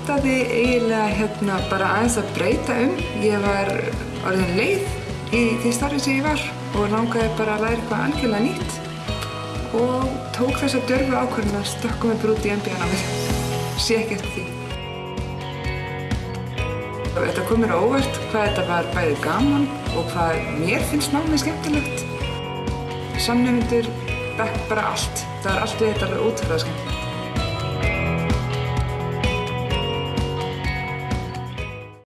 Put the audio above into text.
ætlaði eiginlega hérna bara aðeins að breyta um. Ég var orðin leið í því starfi sem ég var og langaði bara að læra eitthvað algjörlega nýtt og tók þessa dörfu ákvörðin að stökka mig bara út í MBA-námið. Sé ekki eftir því. Þetta kom mér á óvart hvað þetta var bæði gaman og hvað mér finnst námið skemmtilegt. Samnefndur, bekk bara allt. Það er allt við þetta alveg ótrúlega skemmtilegt.